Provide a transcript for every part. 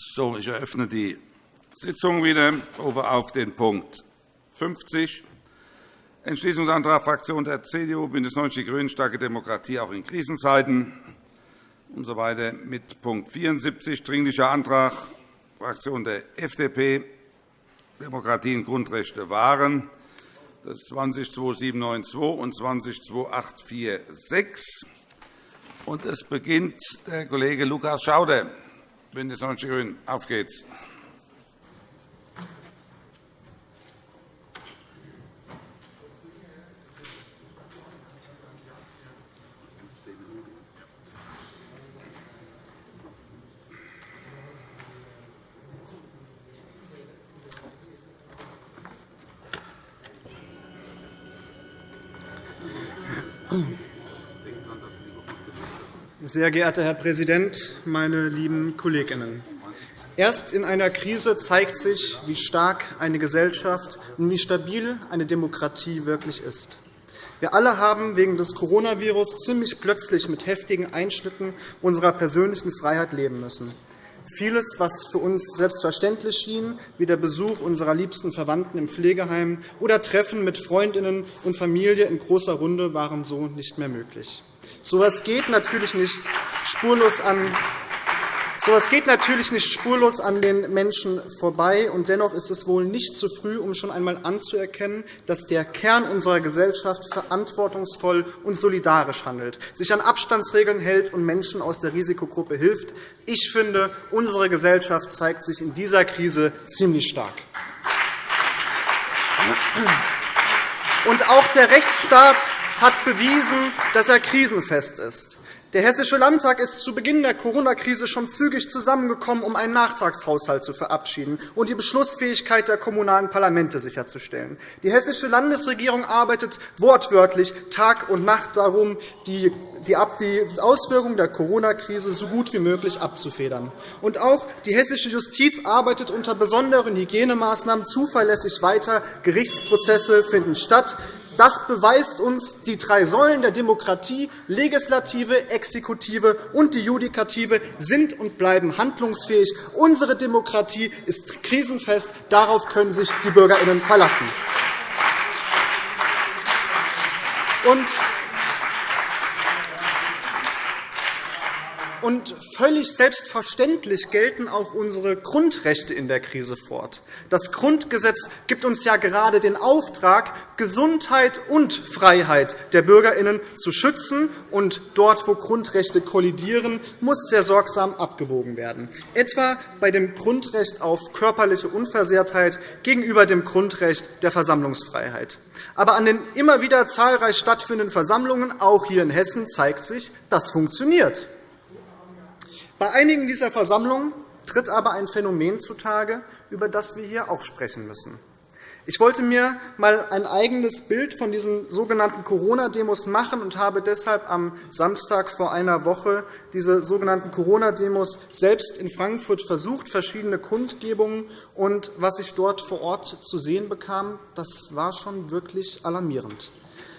So, ich eröffne die Sitzung wieder. Ich rufe auf den Punkt 50, Entschließungsantrag Fraktion der CDU, BÜNDNIS 90 die GRÜNEN, starke Demokratie auch in Krisenzeiten und so weiter mit Punkt 74, Dringlicher Antrag Fraktion der FDP, Demokratie und Grundrechte wahren. Das ist 202792 und 202846. Und es beginnt der Kollege Lukas Schauder. BÜNDNIS 90 die GRÜNEN. Auf geht's. Sehr geehrter Herr Präsident, meine lieben Kolleginnen! Erst in einer Krise zeigt sich, wie stark eine Gesellschaft und wie stabil eine Demokratie wirklich ist. Wir alle haben wegen des Coronavirus ziemlich plötzlich mit heftigen Einschnitten unserer persönlichen Freiheit leben müssen. Vieles, was für uns selbstverständlich schien, wie der Besuch unserer liebsten Verwandten im Pflegeheim oder Treffen mit Freundinnen und Familie in großer Runde, waren so nicht mehr möglich. So etwas geht natürlich nicht spurlos an so etwas geht natürlich nicht spurlos an den Menschen vorbei. Und dennoch ist es wohl nicht zu früh, um schon einmal anzuerkennen, dass der Kern unserer Gesellschaft verantwortungsvoll und solidarisch handelt, sich an Abstandsregeln hält und Menschen aus der Risikogruppe hilft. Ich finde, unsere Gesellschaft zeigt sich in dieser Krise ziemlich stark. Und auch der Rechtsstaat hat bewiesen, dass er krisenfest ist. Der Hessische Landtag ist zu Beginn der Corona-Krise schon zügig zusammengekommen, um einen Nachtragshaushalt zu verabschieden und die Beschlussfähigkeit der kommunalen Parlamente sicherzustellen. Die Hessische Landesregierung arbeitet wortwörtlich Tag und Nacht darum, die Auswirkungen der Corona-Krise so gut wie möglich abzufedern. Und auch die hessische Justiz arbeitet unter besonderen Hygienemaßnahmen zuverlässig weiter. Gerichtsprozesse finden statt. Das beweist uns, die drei Säulen der Demokratie, Legislative, Exekutive und die Judikative, sind und bleiben handlungsfähig. Unsere Demokratie ist krisenfest. Darauf können sich die BürgerInnen verlassen. Und Und völlig selbstverständlich gelten auch unsere Grundrechte in der Krise fort. Das Grundgesetz gibt uns ja gerade den Auftrag, Gesundheit und Freiheit der BürgerInnen zu schützen. Und dort, wo Grundrechte kollidieren, muss sehr sorgsam abgewogen werden, etwa bei dem Grundrecht auf körperliche Unversehrtheit gegenüber dem Grundrecht der Versammlungsfreiheit. Aber an den immer wieder zahlreich stattfindenden Versammlungen, auch hier in Hessen, zeigt sich, das funktioniert. Bei einigen dieser Versammlungen tritt aber ein Phänomen zutage, über das wir hier auch sprechen müssen. Ich wollte mir einmal ein eigenes Bild von diesen sogenannten Corona-Demos machen und habe deshalb am Samstag vor einer Woche diese sogenannten Corona-Demos selbst in Frankfurt versucht, verschiedene Kundgebungen. Und was ich dort vor Ort zu sehen bekam, das war schon wirklich alarmierend.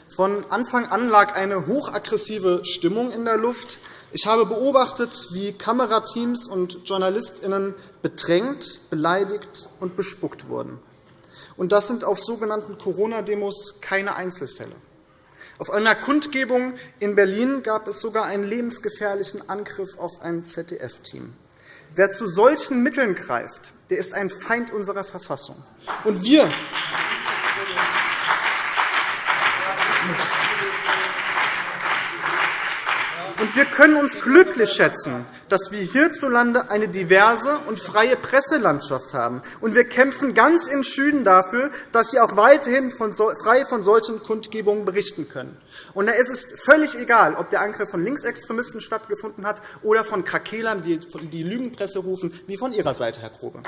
Von Anfang an lag eine hochaggressive Stimmung in der Luft. Ich habe beobachtet, wie Kamerateams und JournalistInnen bedrängt, beleidigt und bespuckt wurden. Und das sind auf sogenannten Corona-Demos keine Einzelfälle. Auf einer Kundgebung in Berlin gab es sogar einen lebensgefährlichen Angriff auf ein ZDF-Team. Wer zu solchen Mitteln greift, der ist ein Feind unserer Verfassung. Und wir Und wir können uns glücklich schätzen, dass wir hierzulande eine diverse und freie Presselandschaft haben. Und wir kämpfen ganz entschieden dafür, dass Sie auch weiterhin frei von solchen Kundgebungen berichten können. Und da ist es völlig egal, ob der Angriff von Linksextremisten stattgefunden hat oder von Krakelern, die Lügenpresse rufen, wie von Ihrer Seite, Herr Grobe.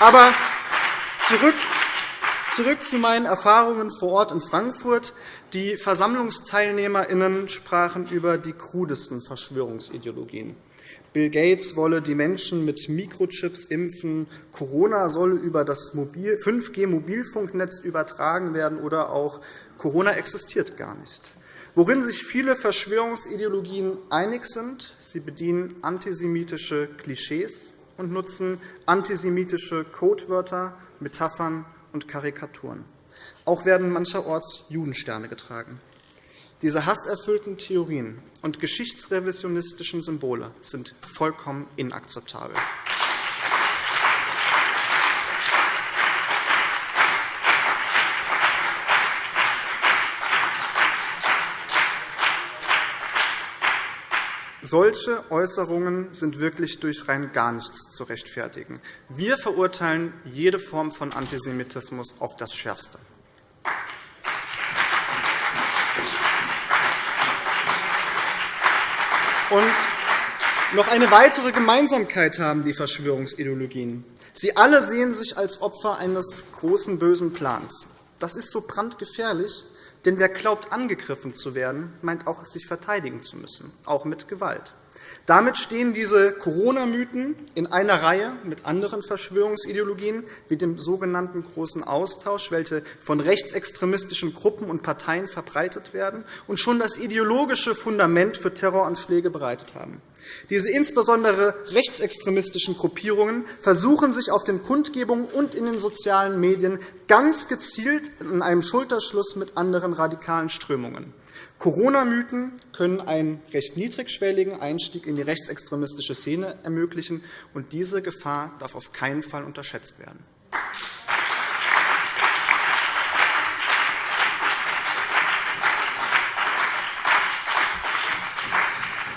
Aber zurück Zurück zu meinen Erfahrungen vor Ort in Frankfurt. Die VersammlungsteilnehmerInnen sprachen über die krudesten Verschwörungsideologien. Bill Gates wolle die Menschen mit Mikrochips impfen, Corona solle über das 5G-Mobilfunknetz übertragen werden oder auch Corona existiert gar nicht. Worin sich viele Verschwörungsideologien einig sind, sie bedienen antisemitische Klischees und nutzen antisemitische Codewörter, Metaphern und Karikaturen. Auch werden mancherorts Judensterne getragen. Diese hasserfüllten Theorien und geschichtsrevisionistischen Symbole sind vollkommen inakzeptabel. Solche Äußerungen sind wirklich durch rein gar nichts zu rechtfertigen. Wir verurteilen jede Form von Antisemitismus auf das Schärfste. Und noch eine weitere Gemeinsamkeit haben die Verschwörungsideologien. Sie alle sehen sich als Opfer eines großen bösen Plans. Das ist so brandgefährlich, denn wer glaubt, angegriffen zu werden, meint auch, sich verteidigen zu müssen, auch mit Gewalt. Damit stehen diese Corona-Mythen in einer Reihe mit anderen Verschwörungsideologien, wie dem sogenannten Großen Austausch, welche von rechtsextremistischen Gruppen und Parteien verbreitet werden und schon das ideologische Fundament für Terroranschläge bereitet haben. Diese insbesondere rechtsextremistischen Gruppierungen versuchen sich auf den Kundgebungen und in den sozialen Medien ganz gezielt in einem Schulterschluss mit anderen radikalen Strömungen. Corona-Mythen können einen recht niedrigschwelligen Einstieg in die rechtsextremistische Szene ermöglichen, und diese Gefahr darf auf keinen Fall unterschätzt werden.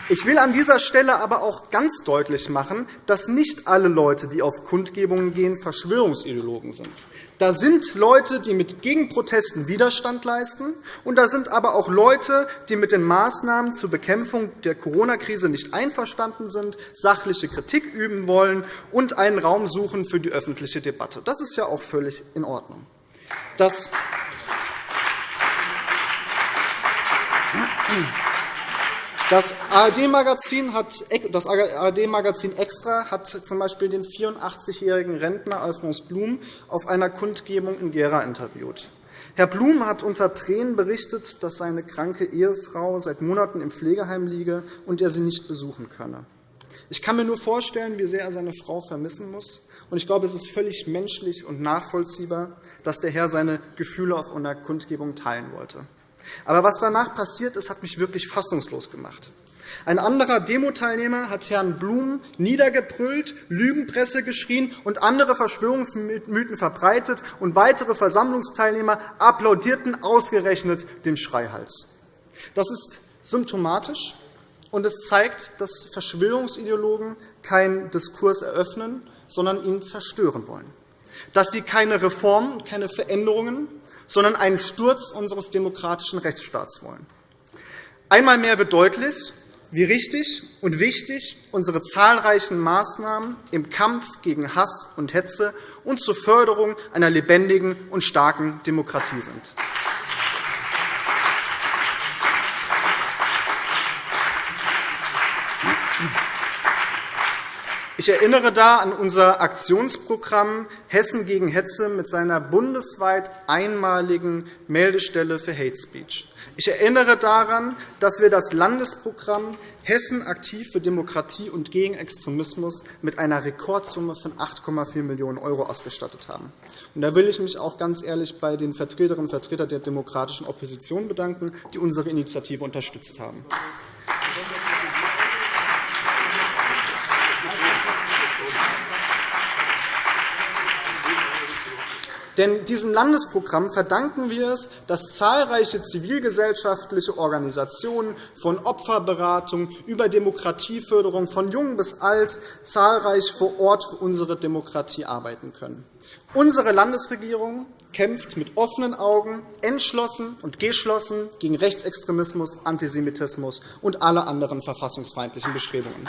Ich will an dieser Stelle aber auch ganz deutlich machen, dass nicht alle Leute, die auf Kundgebungen gehen, Verschwörungsideologen sind. Da sind Leute, die mit Gegenprotesten Widerstand leisten, und da sind aber auch Leute, die mit den Maßnahmen zur Bekämpfung der Corona-Krise nicht einverstanden sind, sachliche Kritik üben wollen und einen Raum suchen für die öffentliche Debatte. Das ist ja auch völlig in Ordnung. Das das ARD-Magazin ARD Extra hat z.B. den 84-jährigen Rentner Alphonse Blum auf einer Kundgebung in Gera interviewt. Herr Blum hat unter Tränen berichtet, dass seine kranke Ehefrau seit Monaten im Pflegeheim liege und er sie nicht besuchen könne. Ich kann mir nur vorstellen, wie sehr er seine Frau vermissen muss. Und ich glaube, es ist völlig menschlich und nachvollziehbar, dass der Herr seine Gefühle auf einer Kundgebung teilen wollte. Aber was danach passiert ist, hat mich wirklich fassungslos gemacht. Ein anderer Demo-Teilnehmer hat Herrn Blum niedergebrüllt, Lügenpresse geschrien und andere Verschwörungsmythen verbreitet, und weitere Versammlungsteilnehmer applaudierten ausgerechnet dem Schreihals. Das ist symptomatisch, und es zeigt, dass Verschwörungsideologen keinen Diskurs eröffnen, sondern ihn zerstören wollen, dass sie keine Reformen, keine Veränderungen, sondern einen Sturz unseres demokratischen Rechtsstaats wollen. Einmal mehr wird deutlich, wie richtig und wichtig unsere zahlreichen Maßnahmen im Kampf gegen Hass und Hetze und zur Förderung einer lebendigen und starken Demokratie sind. Ich erinnere da an unser Aktionsprogramm Hessen gegen Hetze mit seiner bundesweit einmaligen Meldestelle für Hate Speech. Ich erinnere daran, dass wir das Landesprogramm Hessen aktiv für Demokratie und gegen Extremismus mit einer Rekordsumme von 8,4 Millionen € ausgestattet haben. Und da will ich mich auch ganz ehrlich bei den Vertreterinnen und Vertretern der demokratischen Opposition bedanken, die unsere Initiative unterstützt haben. Denn diesem Landesprogramm verdanken wir es, dass zahlreiche zivilgesellschaftliche Organisationen von Opferberatung über Demokratieförderung von jung bis alt zahlreich vor Ort für unsere Demokratie arbeiten können. Unsere Landesregierung kämpft mit offenen Augen, entschlossen und geschlossen gegen Rechtsextremismus, Antisemitismus und alle anderen verfassungsfeindlichen Bestrebungen.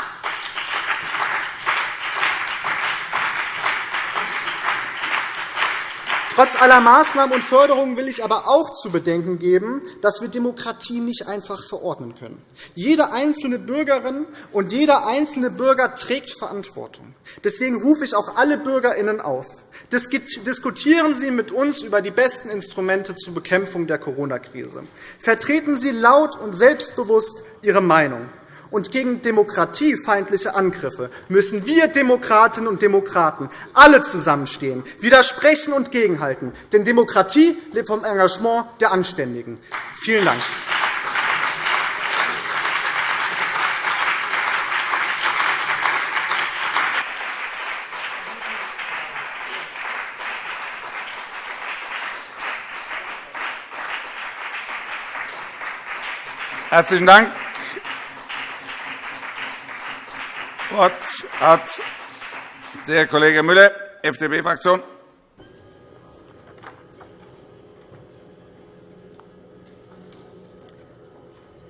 Trotz aller Maßnahmen und Förderungen will ich aber auch zu bedenken geben, dass wir Demokratie nicht einfach verordnen können. Jede einzelne Bürgerin und jeder einzelne Bürger trägt Verantwortung. Deswegen rufe ich auch alle BürgerInnen auf. Diskutieren Sie mit uns über die besten Instrumente zur Bekämpfung der Corona-Krise. Vertreten Sie laut und selbstbewusst Ihre Meinung. Und gegen demokratiefeindliche Angriffe müssen wir Demokratinnen und Demokraten alle zusammenstehen, widersprechen und gegenhalten. Denn Demokratie lebt vom Engagement der Anständigen. Vielen Dank. Herzlichen Dank. Wort hat der Kollege Müller, FDP-Fraktion.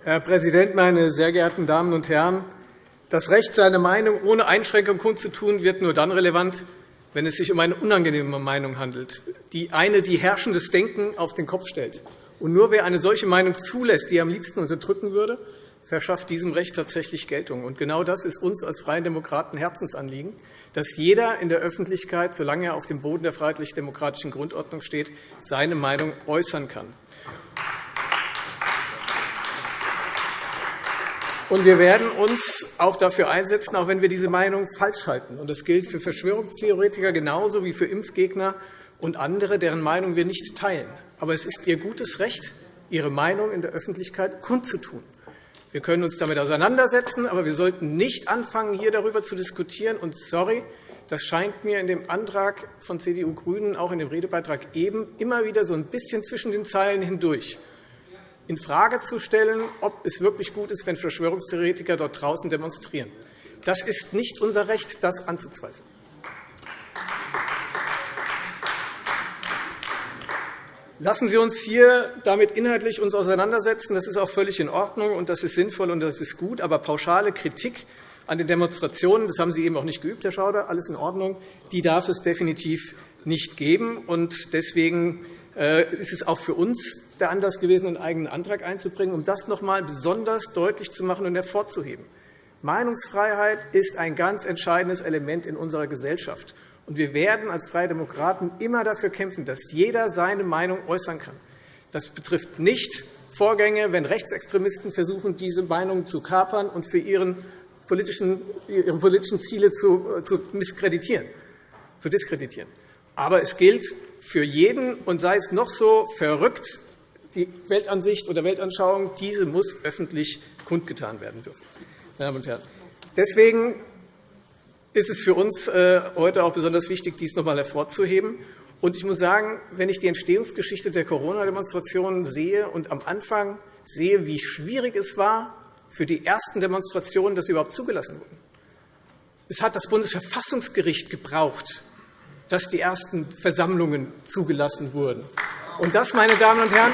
Herr Präsident, meine sehr geehrten Damen und Herren! Das Recht, seine Meinung ohne Einschränkung kundzutun, wird nur dann relevant, wenn es sich um eine unangenehme Meinung handelt, die eine, die herrschendes Denken auf den Kopf stellt. Und nur wer eine solche Meinung zulässt, die er am liebsten unterdrücken würde, verschafft diesem Recht tatsächlich Geltung. Und genau das ist uns als Freien Demokraten Herzensanliegen, dass jeder in der Öffentlichkeit, solange er auf dem Boden der freiheitlich-demokratischen Grundordnung steht, seine Meinung äußern kann. Und wir werden uns auch dafür einsetzen, auch wenn wir diese Meinung falsch halten. Und das gilt für Verschwörungstheoretiker genauso wie für Impfgegner und andere, deren Meinung wir nicht teilen. Aber es ist Ihr gutes Recht, Ihre Meinung in der Öffentlichkeit kundzutun. Wir können uns damit auseinandersetzen, aber wir sollten nicht anfangen, hier darüber zu diskutieren. Und sorry, das scheint mir in dem Antrag von CDU GRÜNEN, auch in dem Redebeitrag eben, immer wieder so ein bisschen zwischen den Zeilen hindurch infrage zu stellen, ob es wirklich gut ist, wenn Verschwörungstheoretiker dort draußen demonstrieren. Das ist nicht unser Recht, das anzuzweifeln. Lassen Sie uns hier damit inhaltlich uns auseinandersetzen. Das ist auch völlig in Ordnung, und das ist sinnvoll und das ist gut. Aber pauschale Kritik an den Demonstrationen, das haben Sie eben auch nicht geübt, Herr Schauder, alles in Ordnung, die darf es definitiv nicht geben. Und deswegen äh, ist es auch für uns der Anlass gewesen, einen eigenen Antrag einzubringen, um das noch einmal besonders deutlich zu machen und hervorzuheben. Meinungsfreiheit ist ein ganz entscheidendes Element in unserer Gesellschaft. Und wir werden als Freie Demokraten immer dafür kämpfen, dass jeder seine Meinung äußern kann. Das betrifft nicht Vorgänge, wenn Rechtsextremisten versuchen, diese Meinung zu kapern und für ihre politischen Ziele zu misskreditieren, zu diskreditieren. Aber es gilt für jeden, und sei es noch so verrückt, die Weltansicht oder Weltanschauung, diese muss öffentlich kundgetan werden dürfen. Meine Damen und Herren. Deswegen ist es für uns äh, heute auch besonders wichtig, dies noch einmal hervorzuheben. Und ich muss sagen, wenn ich die Entstehungsgeschichte der Corona-Demonstrationen sehe und am Anfang sehe, wie schwierig es war, für die ersten Demonstrationen, dass sie überhaupt zugelassen wurden. Es hat das Bundesverfassungsgericht gebraucht, dass die ersten Versammlungen zugelassen wurden. Und das, meine Damen und Herren,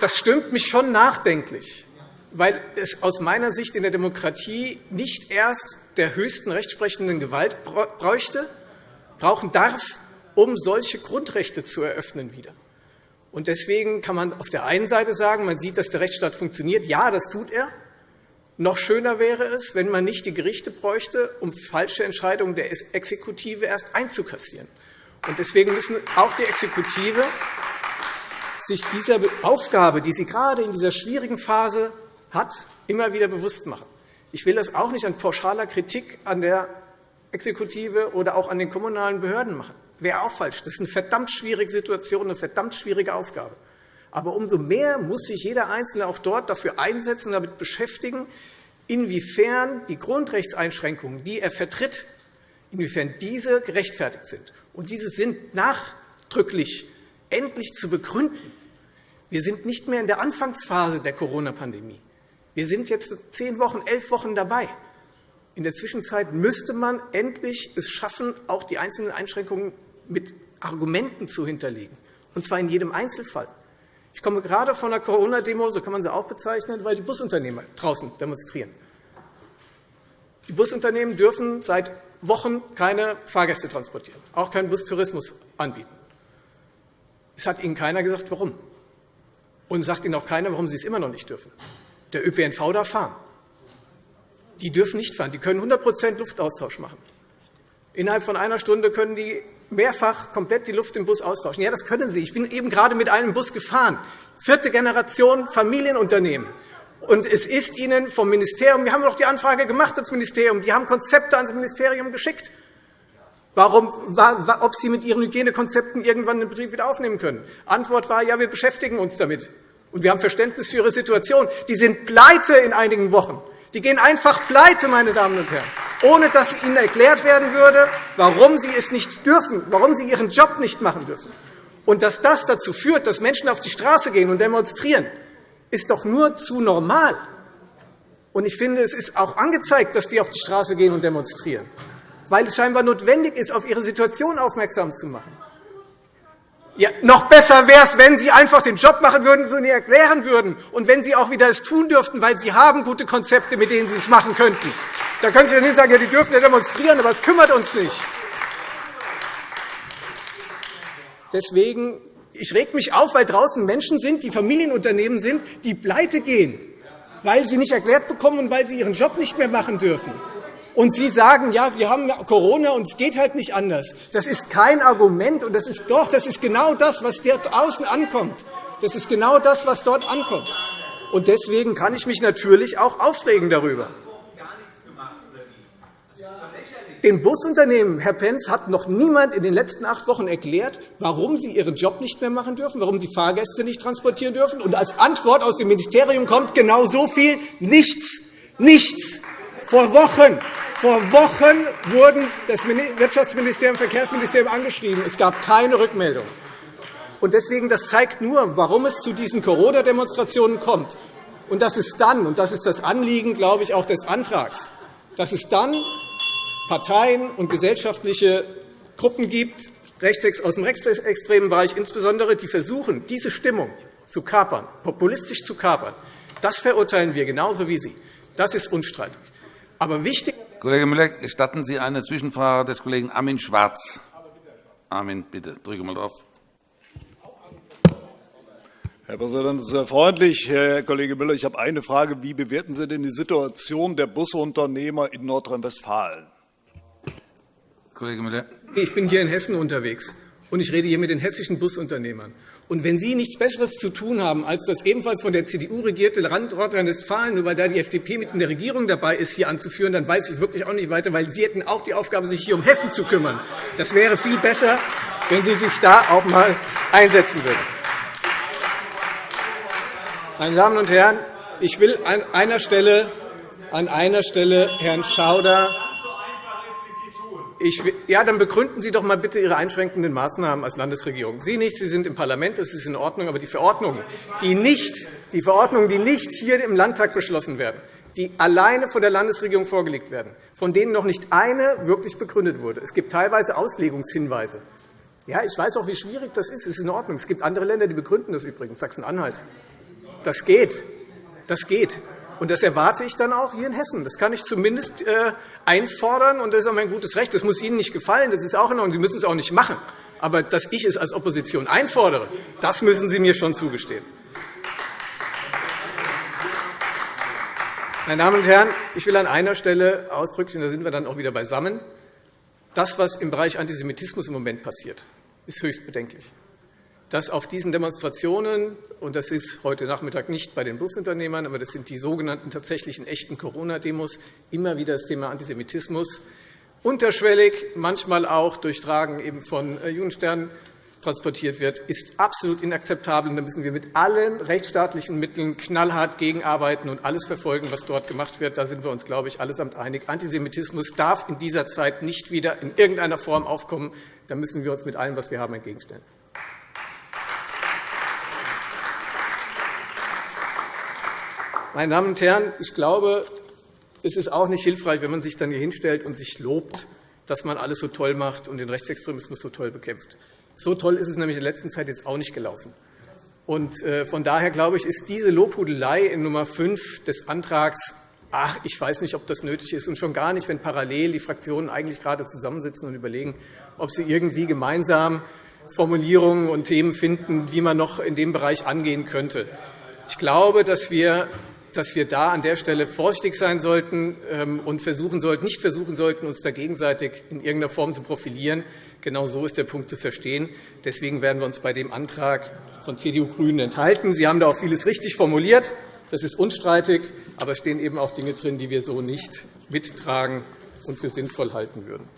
das stimmt mich schon nachdenklich weil es aus meiner Sicht in der Demokratie nicht erst der höchsten rechtsprechenden Gewalt bräuchte, brauchen darf, um solche Grundrechte zu eröffnen wieder. Und deswegen kann man auf der einen Seite sagen, man sieht, dass der Rechtsstaat funktioniert. Ja, das tut er. Noch schöner wäre es, wenn man nicht die Gerichte bräuchte, um falsche Entscheidungen der Exekutive erst einzukassieren. Und deswegen müssen auch die Exekutive sich dieser Aufgabe, die sie gerade in dieser schwierigen Phase hat, immer wieder bewusst machen. Ich will das auch nicht an pauschaler Kritik an der Exekutive oder auch an den kommunalen Behörden machen. Wäre auch falsch. Das ist eine verdammt schwierige Situation, eine verdammt schwierige Aufgabe. Aber umso mehr muss sich jeder Einzelne auch dort dafür einsetzen damit beschäftigen, inwiefern die Grundrechtseinschränkungen, die er vertritt, inwiefern diese gerechtfertigt sind. Und diese sind nachdrücklich endlich zu begründen. Wir sind nicht mehr in der Anfangsphase der Corona-Pandemie. Wir sind jetzt zehn Wochen, elf Wochen dabei. In der Zwischenzeit müsste man endlich es schaffen, auch die einzelnen Einschränkungen mit Argumenten zu hinterlegen, und zwar in jedem Einzelfall. Ich komme gerade von einer Corona-Demo, so kann man sie auch bezeichnen, weil die Busunternehmer draußen demonstrieren. Die Busunternehmen dürfen seit Wochen keine Fahrgäste transportieren, auch keinen Bustourismus anbieten. Es hat Ihnen keiner gesagt, warum. Und sagt Ihnen auch keiner, warum Sie es immer noch nicht dürfen. Der ÖPNV darf fahren. Die dürfen nicht fahren. Die können 100 Luftaustausch machen. Innerhalb von einer Stunde können die mehrfach komplett die Luft im Bus austauschen. Ja, das können sie. Ich bin eben gerade mit einem Bus gefahren. Vierte Generation Familienunternehmen. Und es ist Ihnen vom Ministerium, wir haben doch die Anfrage gemacht ans Ministerium, die haben Konzepte ans Ministerium geschickt, warum, ob Sie mit Ihren Hygienekonzepten irgendwann den Betrieb wieder aufnehmen können. Antwort war, ja, wir beschäftigen uns damit. Und wir haben Verständnis für Ihre Situation. Die sind pleite in einigen Wochen. Die gehen einfach pleite, meine Damen und Herren, ohne dass Ihnen erklärt werden würde, warum Sie es nicht dürfen, warum Sie Ihren Job nicht machen dürfen. Und dass das dazu führt, dass Menschen auf die Straße gehen und demonstrieren, ist doch nur zu normal. Und ich finde, es ist auch angezeigt, dass die auf die Straße gehen und demonstrieren, weil es scheinbar notwendig ist, auf ihre Situation aufmerksam zu machen. Ja, noch besser wäre es, wenn Sie einfach den Job machen würden, so nie erklären würden, und wenn Sie auch wieder es tun dürften, weil Sie haben gute Konzepte, mit denen Sie es machen könnten. Da können Sie nicht sagen, ja, die dürfen ja demonstrieren, aber es kümmert uns nicht. Deswegen ich reg mich auf, weil draußen Menschen sind, die Familienunternehmen sind, die pleite gehen, weil sie nicht erklärt bekommen und weil sie ihren Job nicht mehr machen dürfen. Und Sie sagen, ja, wir haben Corona und es geht halt nicht anders. Das ist kein Argument, und das ist doch, das ist genau das, was dort außen ankommt. Das ist genau das, was dort ankommt. Und deswegen kann ich mich natürlich auch aufregen darüber. Den Busunternehmen, Herr Pentz, hat noch niemand in den letzten acht Wochen erklärt, warum sie ihren Job nicht mehr machen dürfen, warum sie Fahrgäste nicht transportieren dürfen. Und als Antwort aus dem Ministerium kommt genau so viel nichts. Nichts. Vor Wochen vor Wochen wurden das Wirtschaftsministerium und das Verkehrsministerium angeschrieben. Es gab keine Rückmeldung. Und deswegen, das zeigt nur, warum es zu diesen Corona-Demonstrationen kommt. Und dass es dann, und das ist das Anliegen, glaube ich, auch des Antrags, dass es dann Parteien und gesellschaftliche Gruppen gibt, aus dem rechtsextremen Bereich insbesondere, die versuchen, diese Stimmung zu kapern, populistisch zu kapern. Das verurteilen wir genauso wie Sie. Das ist unstreitig. Aber wichtig Kollege Müller, gestatten Sie eine Zwischenfrage des Kollegen Armin Schwarz? Armin, bitte, drücke mal drauf. Herr Präsident, das ist sehr freundlich. Herr Kollege Müller, ich habe eine Frage. Wie bewerten Sie denn die Situation der Busunternehmer in Nordrhein-Westfalen? Kollege Müller. Ich bin hier in Hessen unterwegs, und ich rede hier mit den hessischen Busunternehmern. Und wenn Sie nichts Besseres zu tun haben, als das ebenfalls von der CDU regierte Land Nordrhein-Westfalen, nur weil da die FDP mit in der Regierung dabei ist, hier anzuführen, dann weiß ich wirklich auch nicht weiter, weil Sie hätten auch die Aufgabe, sich hier um Hessen zu kümmern. Das wäre viel besser, wenn Sie sich da auch einmal einsetzen würden. Meine Damen und Herren, ich will an einer Stelle, an einer Stelle Herrn Schauder ich, ja, dann begründen Sie doch einmal bitte Ihre einschränkenden Maßnahmen als Landesregierung. Sie nicht, Sie sind im Parlament, das ist in Ordnung, aber die Verordnungen, die nicht, die Verordnungen, die nicht hier im Landtag beschlossen werden, die alleine von der Landesregierung vorgelegt werden, von denen noch nicht eine wirklich begründet wurde. Es gibt teilweise Auslegungshinweise. Ja, ich weiß auch, wie schwierig das ist. Es ist in Ordnung. Es gibt andere Länder, die begründen das übrigens, Sachsen-Anhalt. Das geht. Das geht. Und das erwarte ich dann auch hier in Hessen. Das kann ich zumindest äh, einfordern, und das ist auch mein gutes Recht. Das muss Ihnen nicht gefallen, das ist auch in Ordnung. Sie müssen es auch nicht machen. Aber dass ich es als Opposition einfordere, das müssen Sie mir schon zugestehen. Meine Damen und Herren, ich will an einer Stelle ausdrücklich, und da sind wir dann auch wieder beisammen, das, was im Bereich Antisemitismus im Moment passiert, ist höchst bedenklich dass auf diesen Demonstrationen, und das ist heute Nachmittag nicht bei den Busunternehmern, aber das sind die sogenannten tatsächlichen echten Corona-Demos, immer wieder das Thema Antisemitismus unterschwellig, manchmal auch durchtragen eben von äh, Judensternen transportiert wird, ist absolut inakzeptabel. Da müssen wir mit allen rechtsstaatlichen Mitteln knallhart gegenarbeiten und alles verfolgen, was dort gemacht wird. Da sind wir uns, glaube ich, allesamt einig. Antisemitismus darf in dieser Zeit nicht wieder in irgendeiner Form aufkommen. Da müssen wir uns mit allem, was wir haben, entgegenstellen. Meine Damen und Herren, ich glaube, es ist auch nicht hilfreich, wenn man sich dann hier hinstellt und sich lobt, dass man alles so toll macht und den Rechtsextremismus so toll bekämpft. So toll ist es nämlich in der letzten Zeit jetzt auch nicht gelaufen. Und äh, von daher glaube ich, ist diese Lobhudelei in Nummer 5 des Antrags ach, ich weiß nicht, ob das nötig ist, und schon gar nicht, wenn parallel die Fraktionen eigentlich gerade zusammensitzen und überlegen, ob sie irgendwie gemeinsam Formulierungen und Themen finden, wie man noch in dem Bereich angehen könnte. Ich glaube, dass wir dass wir da an der Stelle vorsichtig sein sollten ähm, und versuchen sollten, nicht versuchen sollten, uns da gegenseitig in irgendeiner Form zu profilieren. Genau so ist der Punkt zu verstehen. Deswegen werden wir uns bei dem Antrag von CDU-Grünen enthalten. Sie haben da auch vieles richtig formuliert. Das ist unstreitig. Aber es stehen eben auch Dinge drin, die wir so nicht mittragen und für sinnvoll halten würden.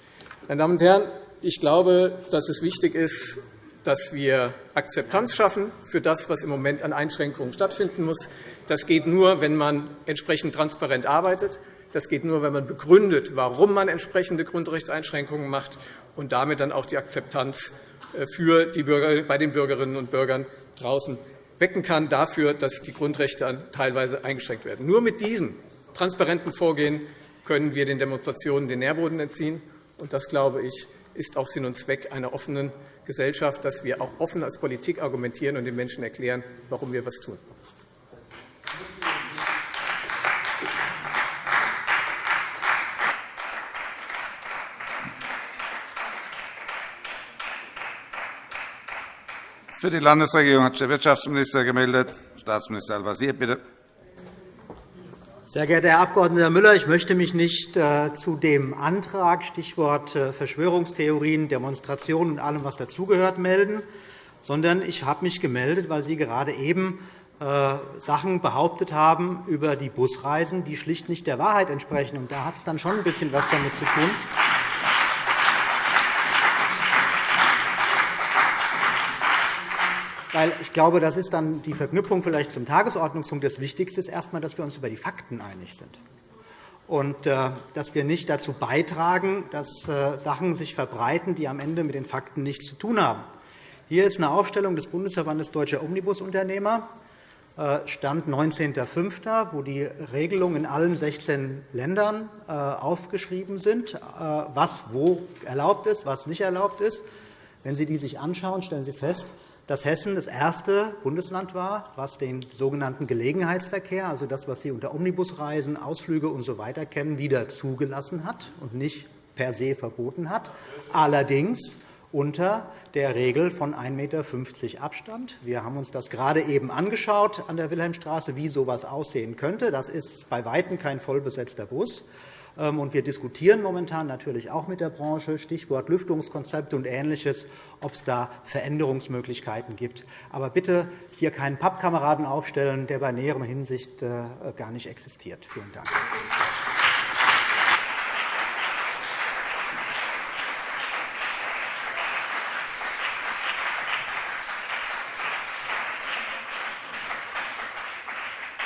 Meine Damen und Herren, ich glaube, dass es wichtig ist, dass wir Akzeptanz schaffen für das, was im Moment an Einschränkungen stattfinden muss. Das geht nur, wenn man entsprechend transparent arbeitet. Das geht nur, wenn man begründet, warum man entsprechende Grundrechtseinschränkungen macht und damit dann auch die Akzeptanz äh, für die Bürger, bei den Bürgerinnen und Bürgern draußen wecken kann dafür, dass die Grundrechte teilweise eingeschränkt werden. Nur mit diesem transparenten Vorgehen können wir den Demonstrationen den Nährboden entziehen. Und das, glaube ich, ist auch Sinn und Zweck einer offenen Gesellschaft, dass wir auch offen als Politik argumentieren und den Menschen erklären, warum wir etwas tun. Für die Landesregierung hat sich der Wirtschaftsminister gemeldet. Staatsminister Al-Wazir, bitte. Sehr geehrter Herr Abg. Müller, ich möchte mich nicht äh, zu dem Antrag, Stichwort äh, Verschwörungstheorien, Demonstrationen und allem, was dazugehört, melden, sondern ich habe mich gemeldet, weil Sie gerade eben äh, Sachen behauptet haben über die Busreisen, die schlicht nicht der Wahrheit entsprechen. da hat es dann schon ein bisschen was damit zu tun. Weil ich glaube, das ist dann die Verknüpfung vielleicht zum Tagesordnungspunkt. Das Wichtigste ist erst einmal, dass wir uns über die Fakten einig sind und äh, dass wir nicht dazu beitragen, dass äh, Sachen sich verbreiten, die am Ende mit den Fakten nichts zu tun haben. Hier ist eine Aufstellung des Bundesverbandes Deutscher Omnibusunternehmer, äh, Stand 19.05., wo die Regelungen in allen 16 Ländern aufgeschrieben sind, was wo erlaubt ist, was nicht erlaubt ist. Wenn Sie die sich anschauen, stellen Sie fest, dass Hessen das erste Bundesland war, was den sogenannten Gelegenheitsverkehr, also das, was Sie unter Omnibusreisen, Ausflüge usw. So kennen, wieder zugelassen hat und nicht per se verboten hat, allerdings unter der Regel von 1,50 m Abstand. Wir haben uns das gerade eben angeschaut an der Wilhelmstraße, wie so etwas aussehen könnte. Das ist bei Weitem kein vollbesetzter Bus. Und wir diskutieren momentan natürlich auch mit der Branche, Stichwort Lüftungskonzepte und Ähnliches, ob es da Veränderungsmöglichkeiten gibt. Aber bitte hier keinen Pappkameraden aufstellen, der bei näherem Hinsicht äh, gar nicht existiert. Vielen Dank.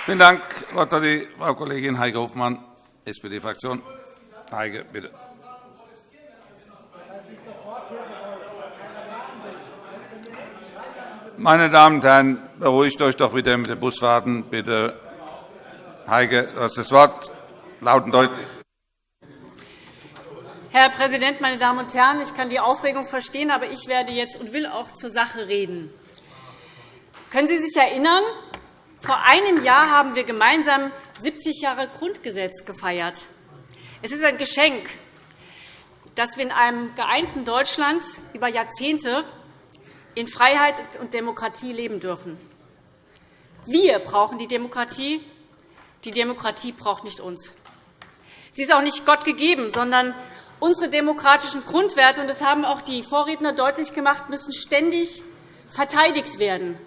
Vielen Dank. Frau Kollegin Heike Hofmann. SPD-Fraktion. Heike, bitte. Meine Damen und Herren, beruhigt euch doch wieder mit den Busfahrten. Bitte. Heike, du hast das Wort. Laut und deutlich. Herr Präsident, meine Damen und Herren! Ich kann die Aufregung verstehen, aber ich werde jetzt und will auch zur Sache reden. Können Sie sich erinnern, vor einem Jahr haben wir gemeinsam 70 Jahre Grundgesetz gefeiert. Es ist ein Geschenk, dass wir in einem geeinten Deutschland über Jahrzehnte in Freiheit und Demokratie leben dürfen. Wir brauchen die Demokratie. Die Demokratie braucht nicht uns. Sie ist auch nicht Gott gegeben, sondern unsere demokratischen Grundwerte, und das haben auch die Vorredner deutlich gemacht, müssen ständig verteidigt werden.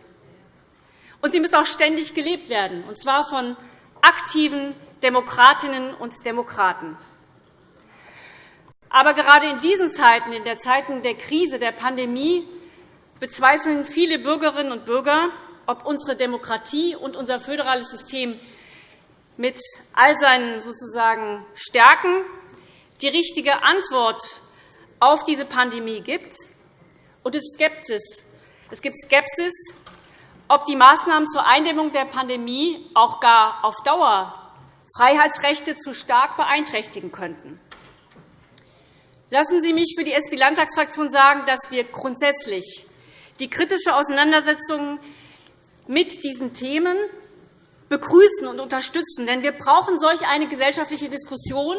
Und sie müssen auch ständig gelebt werden, und zwar von aktiven Demokratinnen und Demokraten. Aber gerade in diesen Zeiten, in den Zeiten der Krise, der Pandemie, bezweifeln viele Bürgerinnen und Bürger, ob unsere Demokratie und unser föderales System mit all seinen sozusagen Stärken die richtige Antwort auf diese Pandemie gibt. Und es gibt Skepsis ob die Maßnahmen zur Eindämmung der Pandemie auch gar auf Dauer Freiheitsrechte zu stark beeinträchtigen könnten. Lassen Sie mich für die SP-Landtagsfraktion sagen, dass wir grundsätzlich die kritische Auseinandersetzung mit diesen Themen begrüßen und unterstützen. Denn wir brauchen solch eine gesellschaftliche Diskussion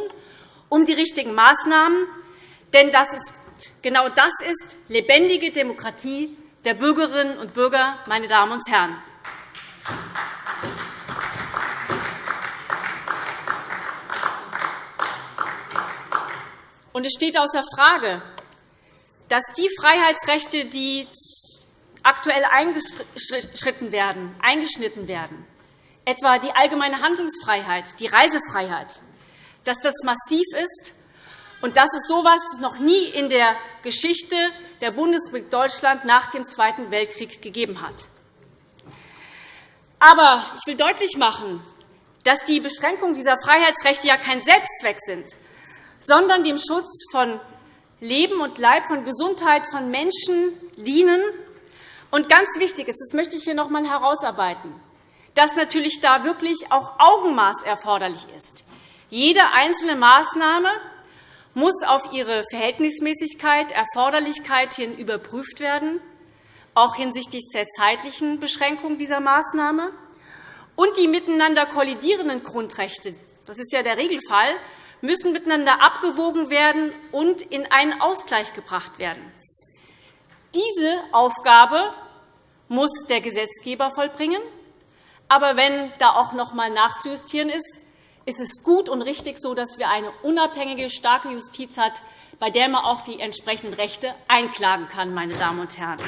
um die richtigen Maßnahmen. Denn das ist, genau das ist lebendige Demokratie der Bürgerinnen und Bürger, meine Damen und Herren. Und es steht außer Frage, dass die Freiheitsrechte, die aktuell eingeschritten werden, eingeschnitten werden, etwa die allgemeine Handlungsfreiheit, die Reisefreiheit, dass das massiv ist und dass es so etwas noch nie in der Geschichte der Bundesrepublik Deutschland nach dem Zweiten Weltkrieg gegeben hat. Aber ich will deutlich machen, dass die Beschränkungen dieser Freiheitsrechte ja kein Selbstzweck sind, sondern dem Schutz von Leben und Leib, von Gesundheit von Menschen dienen. Und ganz wichtig ist, das möchte ich hier noch einmal herausarbeiten, dass natürlich da wirklich auch Augenmaß erforderlich ist. Jede einzelne Maßnahme muss auf ihre Verhältnismäßigkeit, Erforderlichkeit hin überprüft werden, auch hinsichtlich der zeitlichen Beschränkung dieser Maßnahme. Und die miteinander kollidierenden Grundrechte, das ist ja der Regelfall, müssen miteinander abgewogen werden und in einen Ausgleich gebracht werden. Diese Aufgabe muss der Gesetzgeber vollbringen. Aber wenn da auch noch einmal nachzujustieren ist, ist es gut und richtig so, dass wir eine unabhängige, starke Justiz haben, bei der man auch die entsprechenden Rechte einklagen kann. Meine Damen und Herren.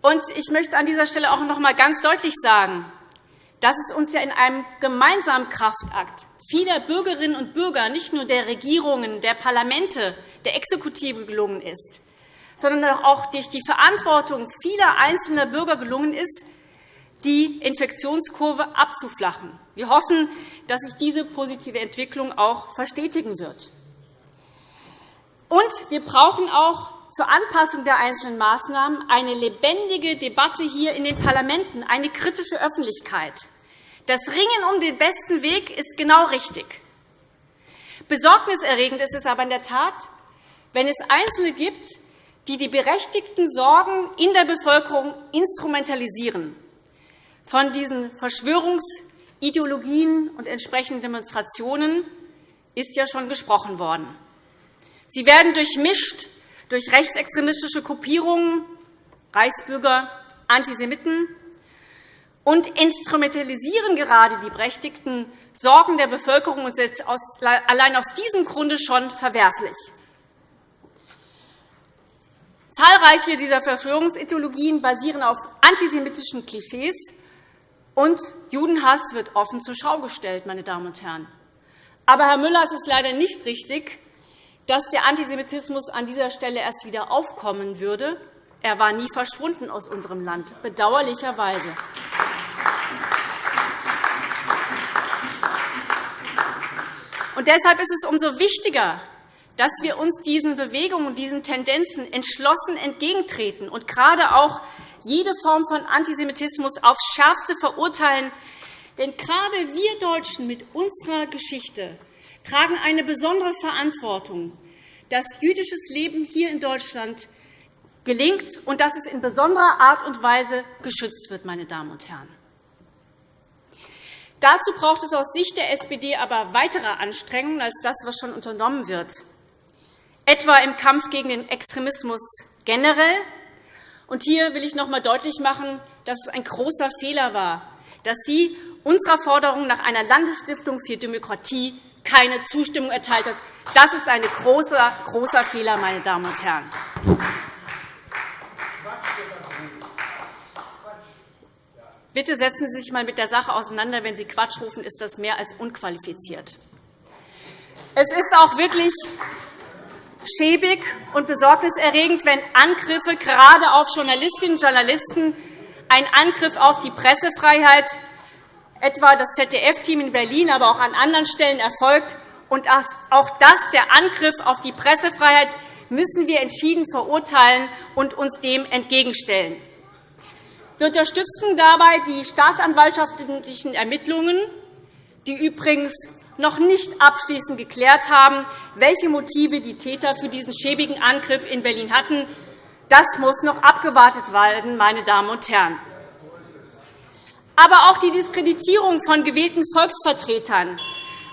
Und ich möchte an dieser Stelle auch noch einmal ganz deutlich sagen, dass es uns ja in einem gemeinsamen Kraftakt vieler Bürgerinnen und Bürger, nicht nur der Regierungen, der Parlamente, der Exekutive gelungen ist, sondern auch durch die Verantwortung vieler einzelner Bürger gelungen ist, die Infektionskurve abzuflachen. Wir hoffen, dass sich diese positive Entwicklung auch verstetigen wird. Und wir brauchen auch zur Anpassung der einzelnen Maßnahmen eine lebendige Debatte hier in den Parlamenten, eine kritische Öffentlichkeit. Das Ringen um den besten Weg ist genau richtig. Besorgniserregend ist es aber in der Tat, wenn es Einzelne gibt, die die berechtigten Sorgen in der Bevölkerung instrumentalisieren. Von diesen Verschwörungsideologien und entsprechenden Demonstrationen ist ja schon gesprochen worden. Sie werden durchmischt durch rechtsextremistische Gruppierungen, Reichsbürger, Antisemiten und instrumentalisieren gerade die berechtigten Sorgen der Bevölkerung und sind allein aus diesem Grunde schon verwerflich. Zahlreiche dieser Verschwörungsideologien basieren auf antisemitischen Klischees, und Judenhass wird offen zur Schau gestellt. Meine Damen und Herren. Aber, Herr Müller, es ist leider nicht richtig, dass der Antisemitismus an dieser Stelle erst wieder aufkommen würde. Er war nie verschwunden aus unserem Land, bedauerlicherweise. Und deshalb ist es umso wichtiger, dass wir uns diesen Bewegungen und diesen Tendenzen entschlossen entgegentreten und gerade auch jede Form von Antisemitismus aufs Schärfste verurteilen. Denn gerade wir Deutschen mit unserer Geschichte tragen eine besondere Verantwortung, dass jüdisches Leben hier in Deutschland gelingt und dass es in besonderer Art und Weise geschützt wird. Meine Damen und Herren. Dazu braucht es aus Sicht der SPD aber weitere Anstrengungen als das, was schon unternommen wird, etwa im Kampf gegen den Extremismus generell. Und hier will ich noch einmal deutlich machen, dass es ein großer Fehler war, dass Sie unserer Forderung nach einer Landesstiftung für Demokratie keine Zustimmung erteilt hat. Das ist ein großer, großer Fehler, meine Damen und Herren. Bitte setzen Sie sich einmal mit der Sache auseinander. Wenn Sie Quatsch rufen, ist das mehr als unqualifiziert. Es ist auch wirklich schäbig und besorgniserregend, wenn Angriffe gerade auf Journalistinnen und Journalisten, ein Angriff auf die Pressefreiheit etwa das ZDF-Team in Berlin, aber auch an anderen Stellen erfolgt. Und auch das, der Angriff auf die Pressefreiheit, müssen wir entschieden verurteilen und uns dem entgegenstellen. Wir unterstützen dabei die staatsanwaltschaftlichen Ermittlungen, die übrigens noch nicht abschließend geklärt haben, welche Motive die Täter für diesen schäbigen Angriff in Berlin hatten. Das muss noch abgewartet werden, meine Damen und Herren. Aber auch die Diskreditierung von gewählten Volksvertretern,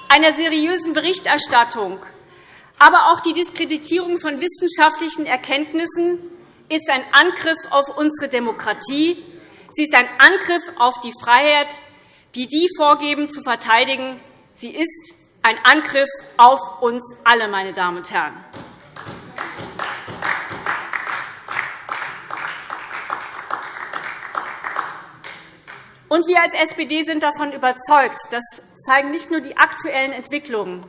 einer seriösen Berichterstattung, aber auch die Diskreditierung von wissenschaftlichen Erkenntnissen ist ein Angriff auf unsere Demokratie. Sie ist ein Angriff auf die Freiheit, die die vorgeben zu verteidigen. Sie ist ein Angriff auf uns alle, meine Damen und Herren. Und wir als SPD sind davon überzeugt, das zeigen nicht nur die aktuellen Entwicklungen,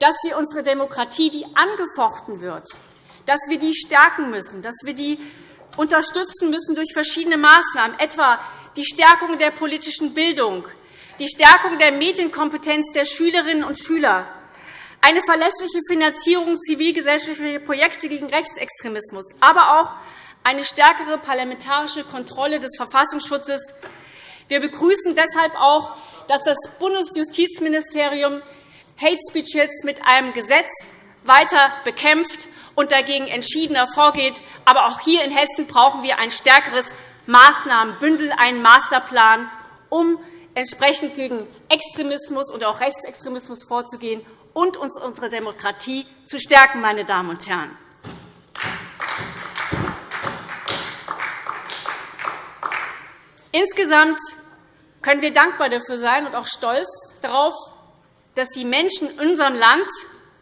dass wir unsere Demokratie, die angefochten wird, dass wir die stärken müssen, dass wir die unterstützen müssen durch verschiedene Maßnahmen, etwa die Stärkung der politischen Bildung, die Stärkung der Medienkompetenz der Schülerinnen und Schüler, eine verlässliche Finanzierung zivilgesellschaftlicher Projekte gegen Rechtsextremismus, aber auch eine stärkere parlamentarische Kontrolle des Verfassungsschutzes. Wir begrüßen deshalb auch, dass das Bundesjustizministerium Hate Speech jetzt mit einem Gesetz weiter bekämpft und dagegen entschiedener vorgeht. Aber auch hier in Hessen brauchen wir ein stärkeres Maßnahmenbündel, einen Masterplan, um entsprechend gegen Extremismus und auch Rechtsextremismus vorzugehen und uns unsere Demokratie zu stärken. Meine Damen und Herren. Insgesamt können wir dankbar dafür sein und auch stolz darauf, dass die Menschen in unserem Land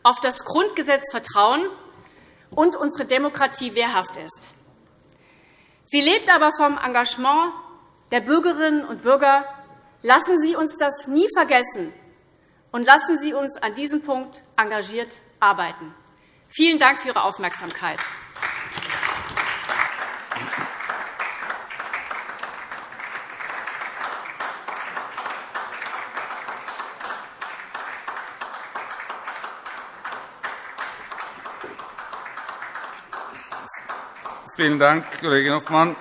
auf das Grundgesetz vertrauen und unsere Demokratie wehrhaft ist. Sie lebt aber vom Engagement der Bürgerinnen und Bürger. Lassen Sie uns das nie vergessen, und lassen Sie uns an diesem Punkt engagiert arbeiten. Vielen Dank für Ihre Aufmerksamkeit. Vielen Dank, Kollege Hoffmann.